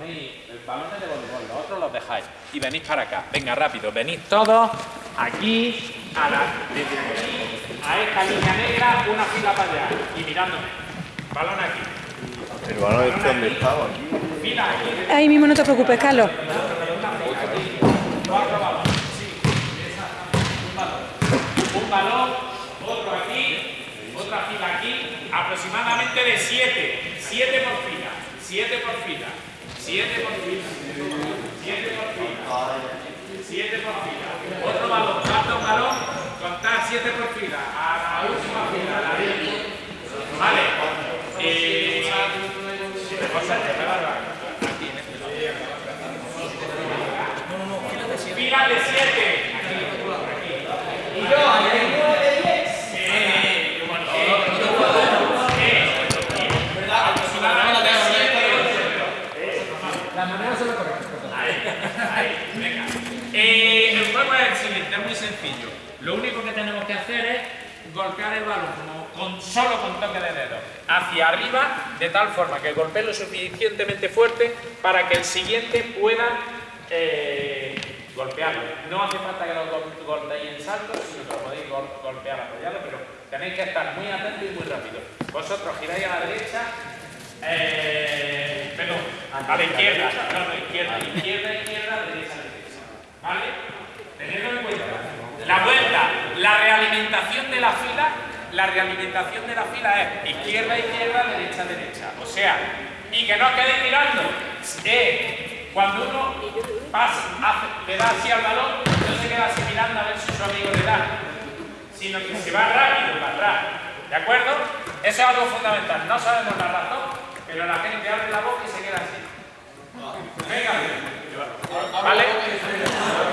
ponéis el balón de voleibol, los otros los dejáis y venís para acá. Venga, rápido, venid todos aquí a la a esta línea negra, una fila para allá y mirándome. Balón aquí. El balón este donde estaba aquí. Fila aquí. Ahí mismo no te preocupes, Carlos. Cuatro balones. Sí. Un balón. Un balón, otro aquí, otra fila aquí, aproximadamente de siete. Siete por fila. Siete por fila. Siete por fila. Siete por fila. Siete por fila. Otro balón, falta balón, contar siete por fila. A la última fila, a la diez. Vale. Eh, cosa que me va a dar. Aquí en este lado. Filas de 7. Y yo, Eh, el juego es el siguiente, es muy sencillo. Lo único que tenemos que hacer es golpear el balón con, solo con toque de dedo hacia arriba, de tal forma que golpee lo suficientemente fuerte para que el siguiente pueda eh, golpearlo. No hace falta que lo gol- golpeéis en salto, sino que lo podéis gol- golpear apoyado, pero tenéis que estar muy atentos y muy rápido. Vosotros giráis a la derecha, eh, a la izquierda, no, no, izquierda, izquierda, izquierda, derecha, derecha. ¿Vale? Tenedlo en cuenta. La vuelta, la realimentación de la fila, la realimentación de la fila es izquierda, izquierda, derecha, derecha. O sea, y que no os quedéis mirando. Eh, cuando uno le da así al balón, no se queda así mirando a ver si su amigo le da, sino que se va rápido para atrás. ¿De acuerdo? Eso es algo fundamental. No sabemos la razón, pero la gente abre la boca y se queda así. Venga. ¿Vale?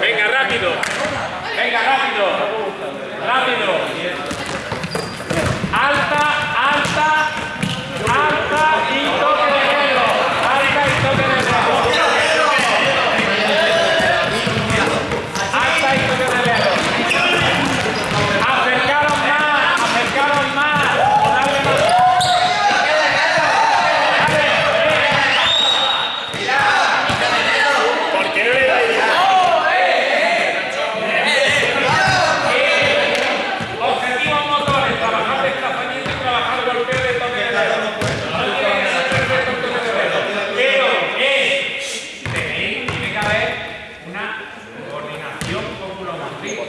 Venga, rápido. Venga, rápido. Rápido. Alta, alta, alta y toque de dedo. Alta y toque de dedo. Alta y toque de dedo. Acercaros más, acercaros más. Dale más. ¿Por qué no le dais Objetivos motores, trabajar desplazamiento y trabajar golpeo de toque de dedo. No tiene que ser perfecto el toque de dedo. Pero, eh, tenéis, tiene que haber una coordinación oculomotriz.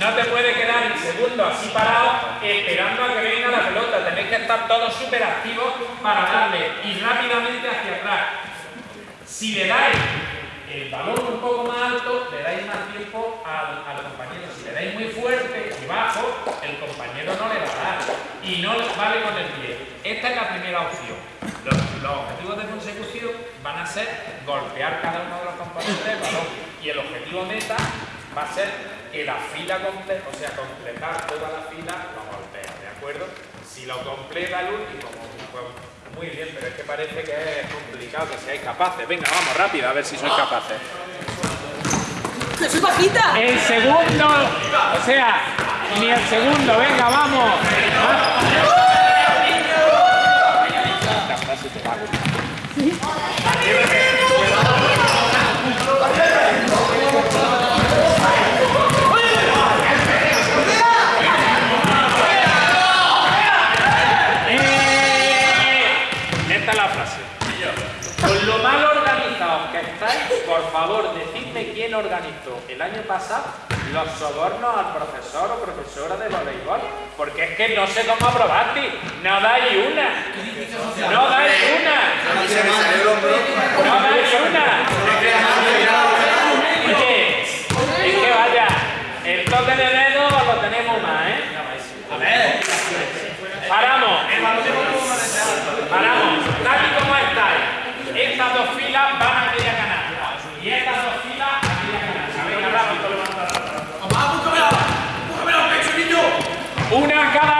No te puede quedar en segundo así parado esperando a que venga la pelota. Tenéis que estar todos súper activos para darle y rápidamente hacia atrás. Si le dais el balón un poco más alto, le dais más tiempo al, al compañero. Si le dais muy fuerte y bajo, el compañero no le va a dar. Y no vale con el pie. Esta es la primera opción. Los, los objetivos de consecución van a ser golpear cada uno de los componentes del balón. Y el objetivo meta va a ser que la fila completa, o sea, completar toda la fila, lo golpea, ¿de acuerdo? Si lo completa el último, pues, muy bien, pero es que parece que es complicado que seáis capaces. Venga, vamos rápido, a ver si sois capaces. ¡Que soy bajita! El segundo, o sea, ni el segundo, venga, vamos. La frase. Con lo mal organizados que estáis, por favor, decidme quién organizó el año pasado los sobornos al profesor o profesora de voleibol. Porque es que no sé cómo aprobaste. No dais una. No dais una. No dais una. Oye, es que vaya, el toque de dedo lo tenemos más, ¿eh? A ver. Paramos. Paramos. Tal y como estáis, estas dos filas van a aquella canasta. Y estas dos filas a aquella canasta. Venga, rápido. Una a cada lado. Una a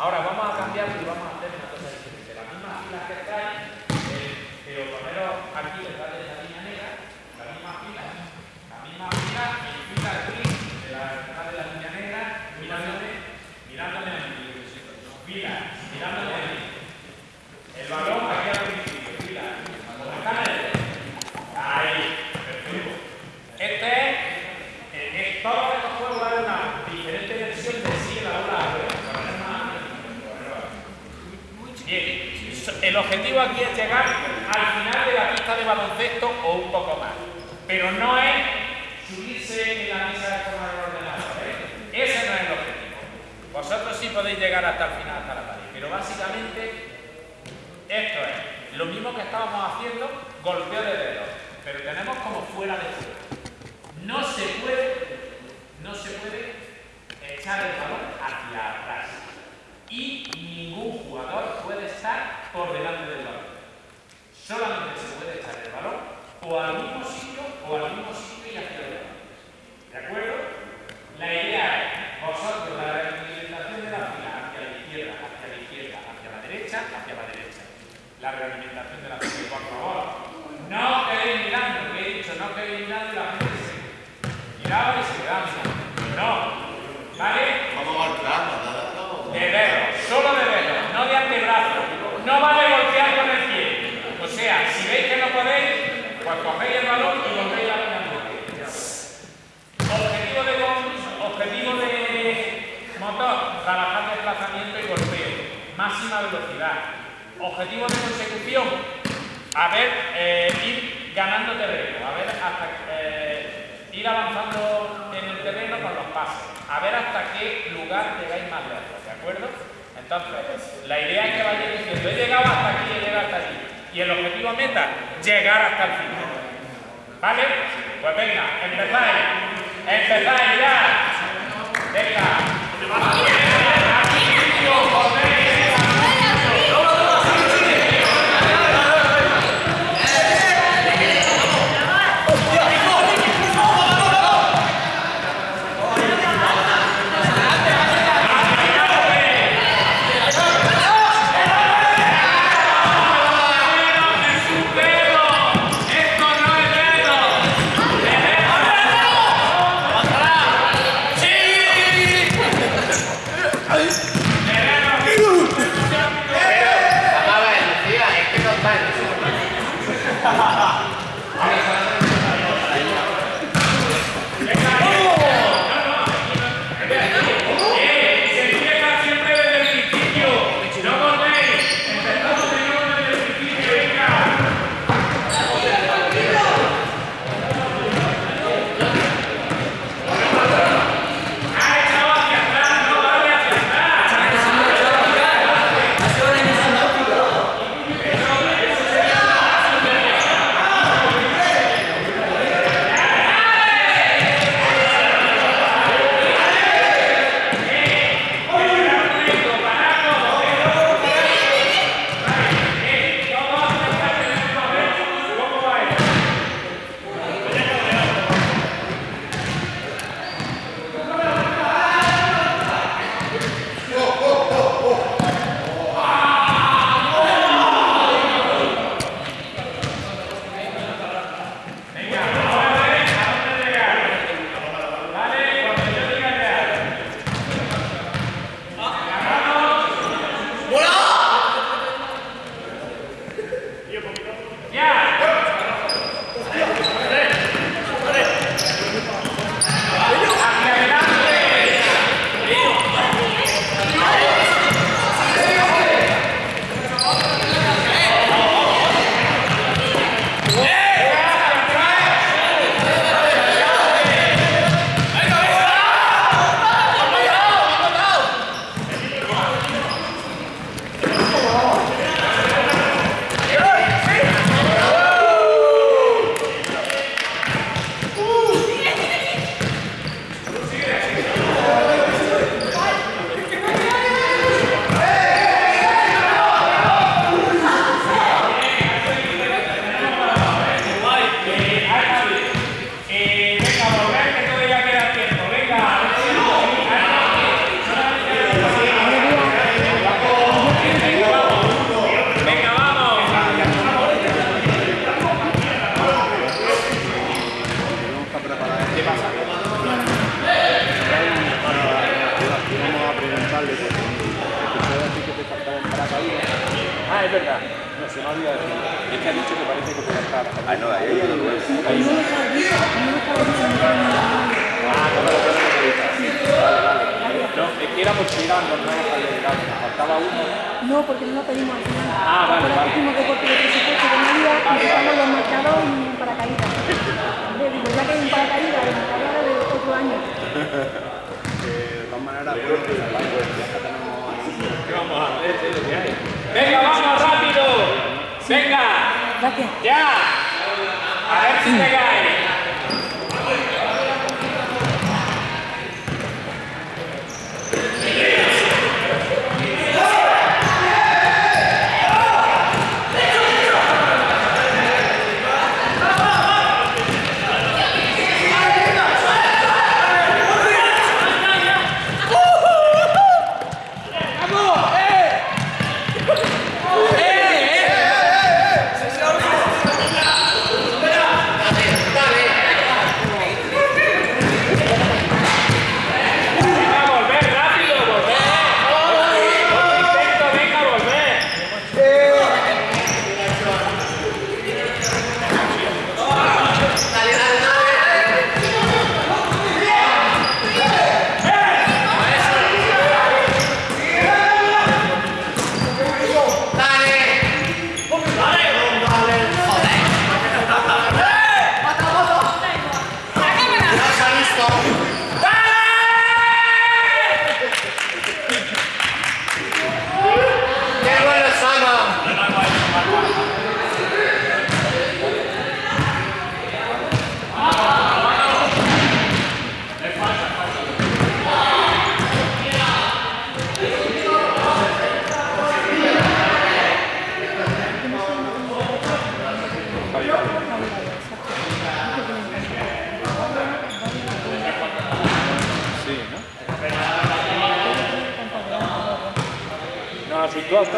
Ahora vamos a cambiar y vamos a hacer una cosa diferente. Las mismas filas que traen, eh, pero poneros aquí detrás de esa línea negra, la misma fila, la misma fila y fila aquí, de la, detrás de la línea negra, mirándome, mirándome a mí. Fila, mirándome a mí. El balón aquí al principio, fila. Con la cara de Ahí, perfecto. Este es, eh, es todos estos juegos dan una diferente versión de sí en la ola poner más Bien, el objetivo aquí es llegar al final de la pista de baloncesto o un poco más. Pero no es subirse en la mesa de forma de ordenador. ¿eh? Ese no es el objetivo. Vosotros sí podéis llegar hasta el final, hasta la pared. Pero básicamente esto es lo mismo que estábamos haciendo, golpeo de dedos, pero tenemos como fuera de juego. No se puede, no se puede echar el balón hacia atrás. Y ningún jugador puede estar por delante del balón. Solamente se puede echar el balón o al mismo sitio o al mismo sitio y hacia adelante. ¿De acuerdo? La idea es vosotros la realimentación de la fila hacia la izquierda, hacia la izquierda, hacia la derecha, hacia la derecha. La realimentación de la fila, por favor. No quedéis mirando, que he dicho, no quedéis mirando y la gente se miraba y se quedaba mirando. No. ¿Vale? De dedos, solo de dedos, no de antebrazo. No vale golpear con el pie. O sea, si veis que no podéis, pues cogéis el balón y volvéis a la Objetivo de objetivo de motor, trabajar desplazamiento y golpeo, máxima velocidad. Objetivo de consecución, a ver, eh, ir ganando terreno, a ver hasta eh, ir avanzando en el terreno con los pases, a ver hasta qué lugar llegáis más lejos, ¿de acuerdo? Entonces, la idea es que vayáis diciendo, he llegado hasta aquí, he llegado hasta aquí. Y el objetivo meta, llegar hasta el final. ¿Vale? Pues venga, empezáis. Empezáis ya. Venga. Eh, de todas maneras, bueno, pues al tenemos... Este es lo que hay. ¡Venga, vamos, rápido! ¡Venga! ¡Ya! A ver si llegáis.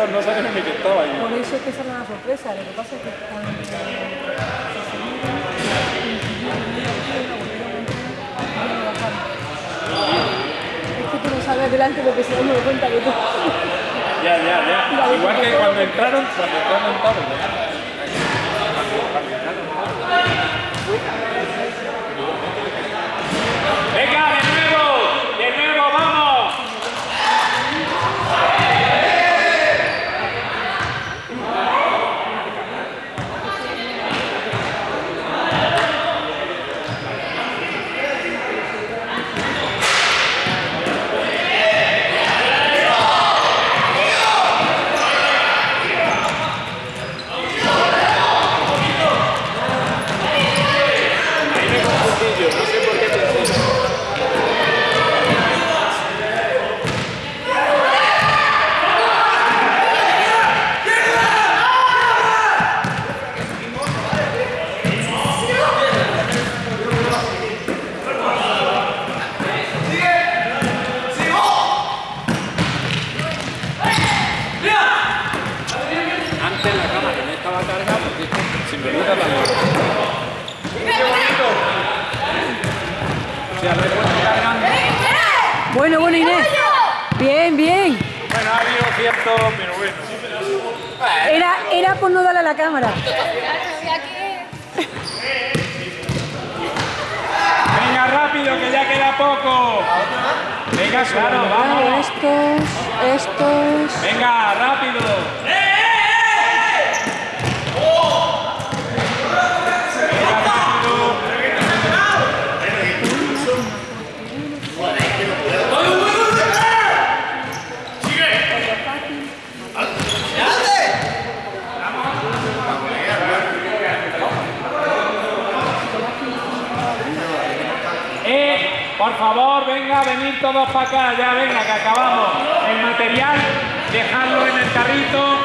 no, no sabía ni que estaba ahí. Por eso es que esa era una sorpresa, lo que pasa es que Es que tú no sabes delante lo que se da cuenta que tú. Ya, ya, ya. Igual que cuando entraron, cuando entraron tarde. Bueno, Inés. Bien, bien. Bueno, ha habido cierto, pero bueno. Era, era por no darle a la cámara. Venga, rápido, que ya queda poco. Venga, claro, vamos. Estos, estos. Venga, rápido. Venga, rápido. Eh, por favor, venga, venir todos para acá, ya venga, que acabamos. El material, dejarlo en el carrito.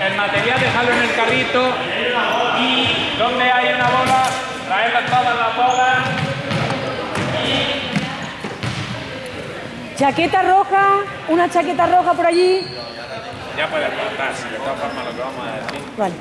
El material, dejarlo en el carrito. Y donde hay una bola, traerlas todas las bolas. Chaqueta roja, una chaqueta roja por allí. Ya puedes contar, si de todas formas lo que vamos a decir. Vale.